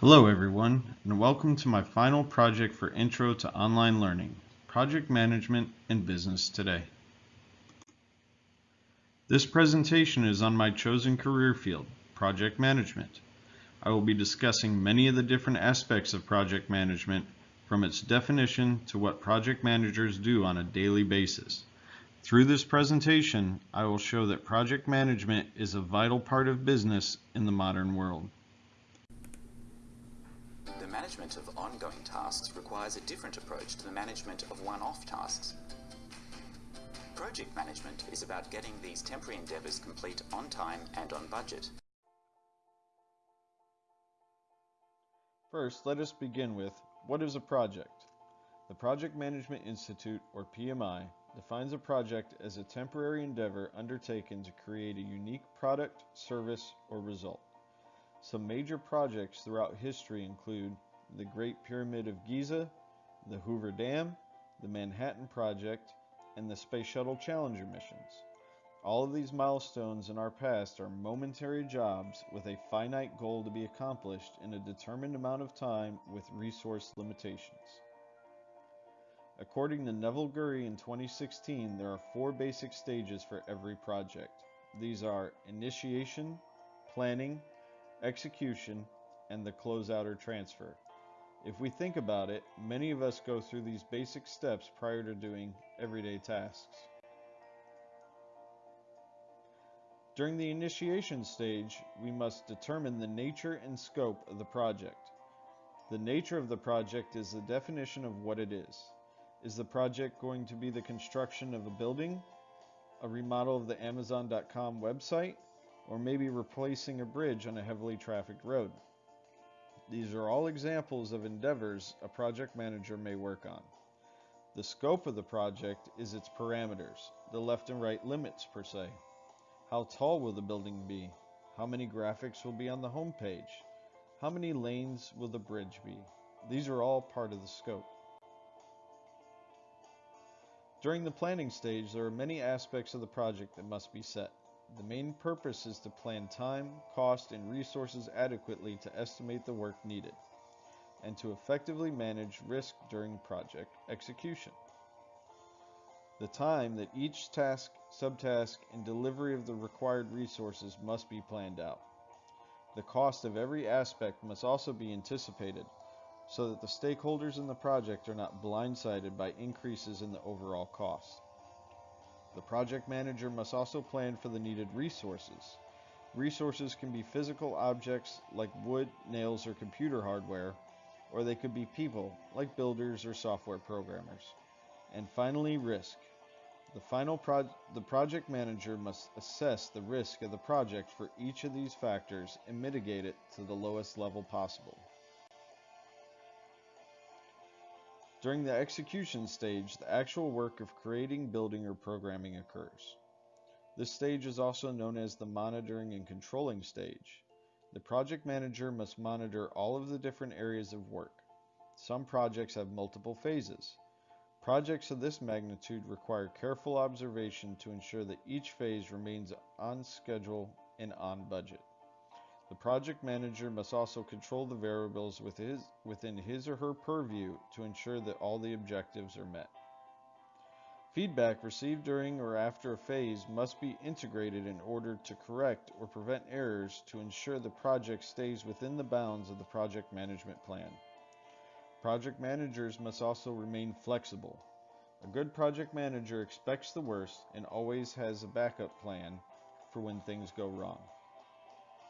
Hello everyone, and welcome to my final project for Intro to Online Learning, Project Management and Business Today. This presentation is on my chosen career field, Project Management. I will be discussing many of the different aspects of project management from its definition to what project managers do on a daily basis. Through this presentation, I will show that project management is a vital part of business in the modern world. Management of ongoing tasks requires a different approach to the management of one-off tasks. Project management is about getting these temporary endeavours complete on time and on budget. First, let us begin with what is a project? The Project Management Institute, or PMI, defines a project as a temporary endeavor undertaken to create a unique product, service, or result. Some major projects throughout history include the Great Pyramid of Giza, the Hoover Dam, the Manhattan Project, and the Space Shuttle Challenger missions. All of these milestones in our past are momentary jobs with a finite goal to be accomplished in a determined amount of time with resource limitations. According to Neville Gurry in 2016, there are four basic stages for every project. These are initiation, planning, execution, and the closeout or transfer. If we think about it, many of us go through these basic steps prior to doing everyday tasks. During the initiation stage, we must determine the nature and scope of the project. The nature of the project is the definition of what it is. Is the project going to be the construction of a building, a remodel of the Amazon.com website, or maybe replacing a bridge on a heavily trafficked road? These are all examples of endeavors a project manager may work on. The scope of the project is its parameters, the left and right limits per se. How tall will the building be? How many graphics will be on the home page? How many lanes will the bridge be? These are all part of the scope. During the planning stage, there are many aspects of the project that must be set. The main purpose is to plan time, cost, and resources adequately to estimate the work needed, and to effectively manage risk during project execution. The time that each task, subtask, and delivery of the required resources must be planned out. The cost of every aspect must also be anticipated so that the stakeholders in the project are not blindsided by increases in the overall cost. The project manager must also plan for the needed resources. Resources can be physical objects like wood, nails, or computer hardware, or they could be people like builders or software programmers. And finally, risk. The final pro the project manager must assess the risk of the project for each of these factors and mitigate it to the lowest level possible. During the execution stage, the actual work of creating, building, or programming occurs. This stage is also known as the monitoring and controlling stage. The project manager must monitor all of the different areas of work. Some projects have multiple phases. Projects of this magnitude require careful observation to ensure that each phase remains on schedule and on budget. The project manager must also control the variables within his or her purview to ensure that all the objectives are met. Feedback received during or after a phase must be integrated in order to correct or prevent errors to ensure the project stays within the bounds of the project management plan. Project managers must also remain flexible. A good project manager expects the worst and always has a backup plan for when things go wrong.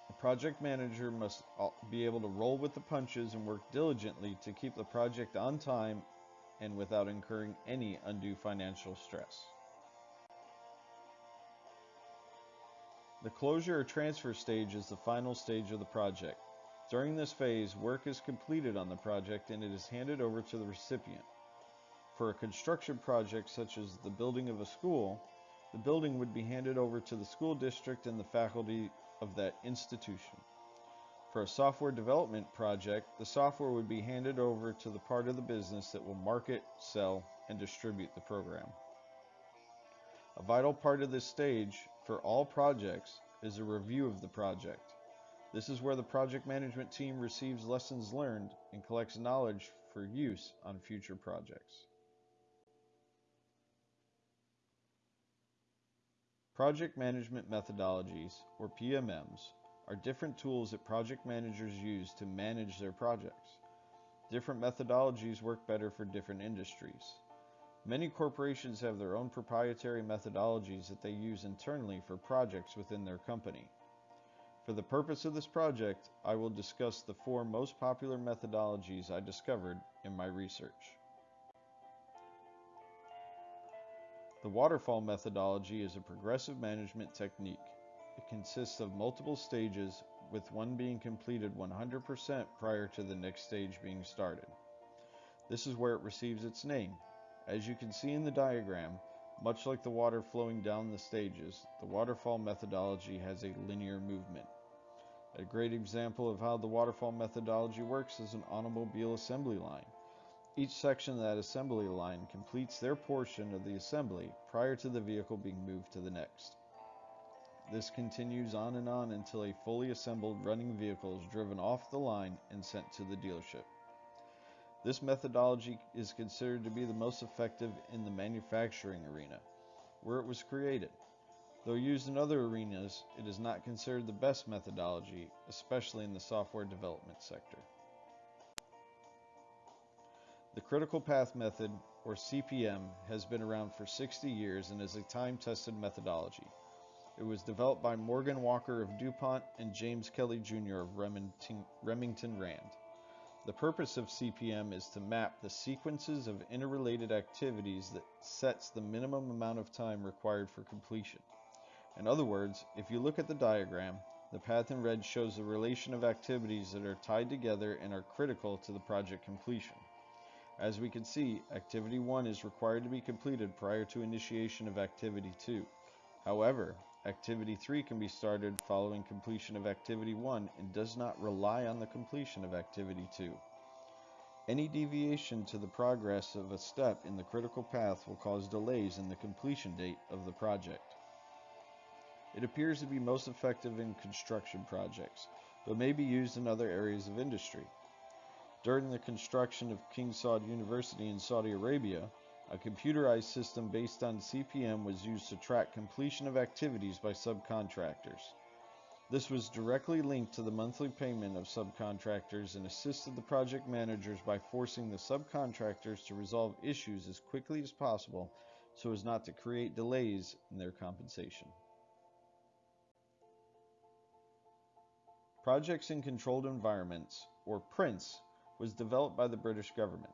A project manager must be able to roll with the punches and work diligently to keep the project on time and without incurring any undue financial stress. The closure or transfer stage is the final stage of the project. During this phase, work is completed on the project and it is handed over to the recipient. For a construction project such as the building of a school, the building would be handed over to the school district and the faculty of that institution. For a software development project, the software would be handed over to the part of the business that will market, sell, and distribute the program. A vital part of this stage for all projects is a review of the project. This is where the project management team receives lessons learned and collects knowledge for use on future projects. Project Management Methodologies, or PMMs, are different tools that project managers use to manage their projects. Different methodologies work better for different industries. Many corporations have their own proprietary methodologies that they use internally for projects within their company. For the purpose of this project, I will discuss the four most popular methodologies I discovered in my research. The waterfall methodology is a progressive management technique. It consists of multiple stages, with one being completed 100% prior to the next stage being started. This is where it receives its name. As you can see in the diagram, much like the water flowing down the stages, the waterfall methodology has a linear movement. A great example of how the waterfall methodology works is an automobile assembly line. Each section of that assembly line completes their portion of the assembly prior to the vehicle being moved to the next. This continues on and on until a fully assembled running vehicle is driven off the line and sent to the dealership. This methodology is considered to be the most effective in the manufacturing arena, where it was created. Though used in other arenas, it is not considered the best methodology, especially in the software development sector. The critical path method, or CPM, has been around for 60 years and is a time-tested methodology. It was developed by Morgan Walker of DuPont and James Kelley Jr. of Remington, Remington Rand. The purpose of CPM is to map the sequences of interrelated activities that sets the minimum amount of time required for completion. In other words, if you look at the diagram, the path in red shows the relation of activities that are tied together and are critical to the project completion. As we can see, activity 1 is required to be completed prior to initiation of activity 2. However, activity 3 can be started following completion of activity 1 and does not rely on the completion of activity 2. Any deviation to the progress of a step in the critical path will cause delays in the completion date of the project. It appears to be most effective in construction projects, but may be used in other areas of industry. During the construction of King Saud University in Saudi Arabia, a computerized system based on CPM was used to track completion of activities by subcontractors. This was directly linked to the monthly payment of subcontractors and assisted the project managers by forcing the subcontractors to resolve issues as quickly as possible so as not to create delays in their compensation. Projects in Controlled Environments, or PRINCE, was developed by the British government.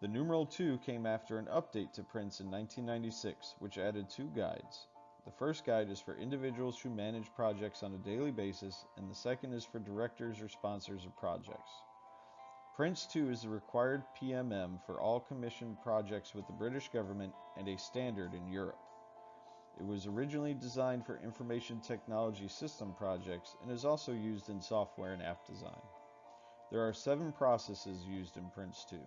The numeral 2 came after an update to Prince in 1996, which added two guides. The first guide is for individuals who manage projects on a daily basis, and the second is for directors or sponsors of projects. Prince 2 is the required PMM for all commissioned projects with the British government and a standard in Europe. It was originally designed for information technology system projects and is also used in software and app design. There are seven processes used in Prince 2.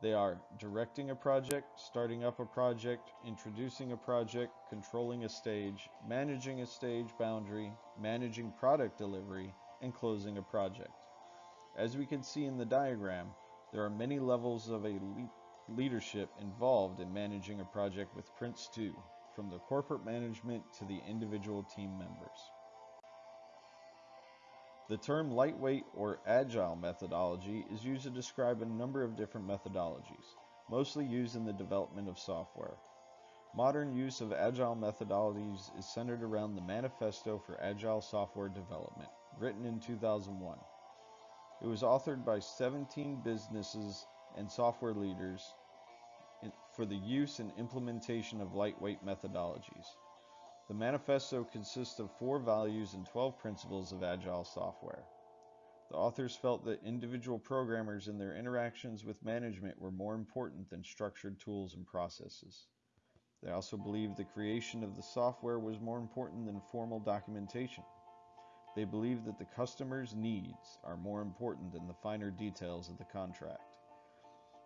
They are directing a project, starting up a project, introducing a project, controlling a stage, managing a stage boundary, managing product delivery, and closing a project. As we can see in the diagram, there are many levels of a le leadership involved in managing a project with Prince 2 from the corporate management to the individual team members. The term lightweight or agile methodology is used to describe a number of different methodologies, mostly used in the development of software. Modern use of agile methodologies is centered around the Manifesto for Agile Software Development, written in 2001. It was authored by 17 businesses and software leaders for the use and implementation of lightweight methodologies. The manifesto consists of four values and 12 principles of agile software. The authors felt that individual programmers and their interactions with management were more important than structured tools and processes. They also believed the creation of the software was more important than formal documentation. They believed that the customer's needs are more important than the finer details of the contract.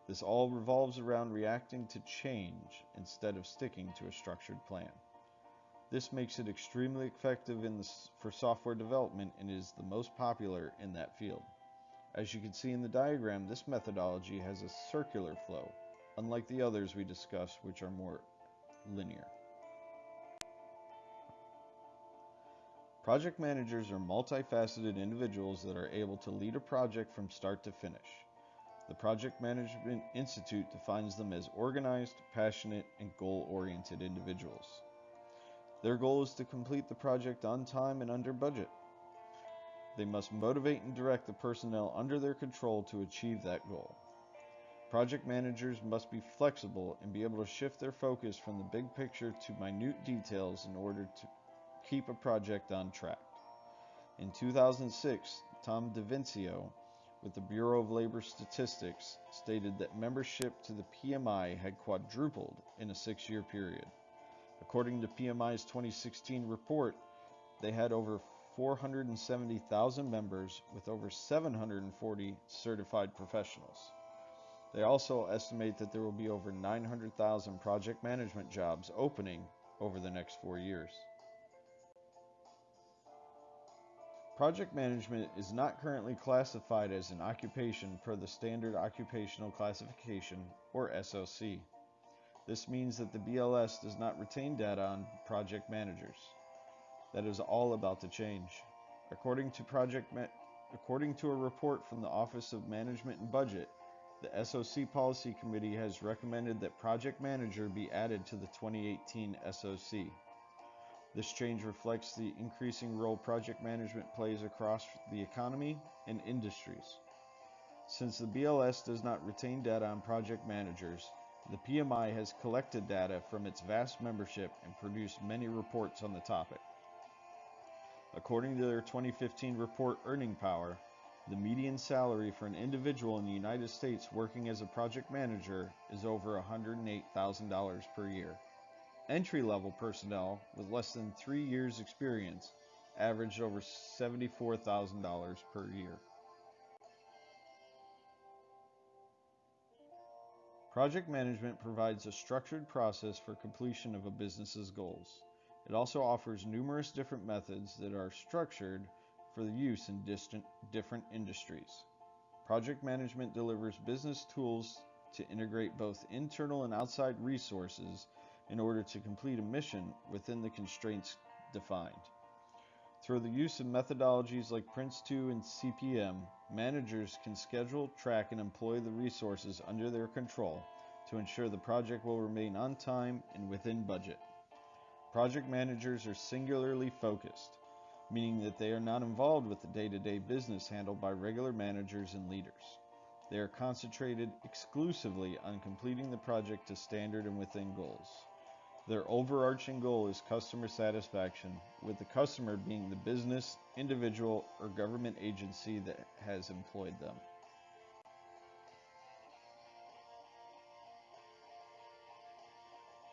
This all revolves around reacting to change instead of sticking to a structured plan. This makes it extremely effective the, for software development and is the most popular in that field. As you can see in the diagram, this methodology has a circular flow, unlike the others we discussed, which are more linear. Project managers are multifaceted individuals that are able to lead a project from start to finish. The Project Management Institute defines them as organized, passionate, and goal-oriented individuals. Their goal is to complete the project on time and under budget. They must motivate and direct the personnel under their control to achieve that goal. Project managers must be flexible and be able to shift their focus from the big picture to minute details in order to keep a project on track. In 2006, Tom DeVincio with the Bureau of Labor Statistics stated that membership to the PMI had quadrupled in a six year period. According to PMI's 2016 report, they had over 470,000 members with over 740 certified professionals. They also estimate that there will be over 900,000 project management jobs opening over the next four years. Project management is not currently classified as an occupation per the Standard Occupational Classification, or SOC. This means that the BLS does not retain data on project managers. That is all about to change. According to project according to a report from the Office of Management and Budget, the SOC Policy Committee has recommended that project manager be added to the 2018 SOC. This change reflects the increasing role project management plays across the economy and industries. Since the BLS does not retain data on project managers, the PMI has collected data from its vast membership and produced many reports on the topic. According to their 2015 report Earning Power, the median salary for an individual in the United States working as a project manager is over $108,000 per year. Entry-level personnel with less than three years experience averaged over $74,000 per year. Project management provides a structured process for completion of a business's goals. It also offers numerous different methods that are structured for the use in distant, different industries. Project management delivers business tools to integrate both internal and outside resources in order to complete a mission within the constraints defined. Through the use of methodologies like PRINCE2 and CPM, managers can schedule, track, and employ the resources under their control to ensure the project will remain on time and within budget. Project managers are singularly focused, meaning that they are not involved with the day-to-day -day business handled by regular managers and leaders. They are concentrated exclusively on completing the project to standard and within goals. Their overarching goal is customer satisfaction, with the customer being the business, individual, or government agency that has employed them.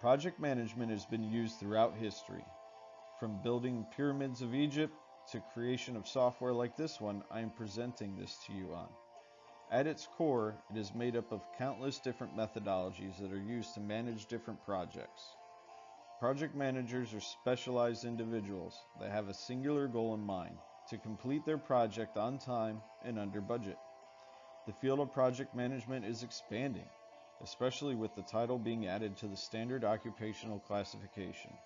Project management has been used throughout history. From building pyramids of Egypt to creation of software like this one I am presenting this to you on. At its core, it is made up of countless different methodologies that are used to manage different projects. Project managers are specialized individuals that have a singular goal in mind to complete their project on time and under budget. The field of project management is expanding, especially with the title being added to the standard occupational classification.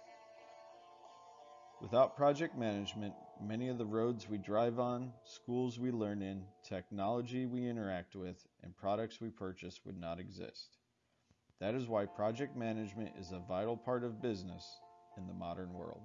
Without project management, many of the roads we drive on, schools we learn in, technology we interact with, and products we purchase would not exist. That is why project management is a vital part of business in the modern world.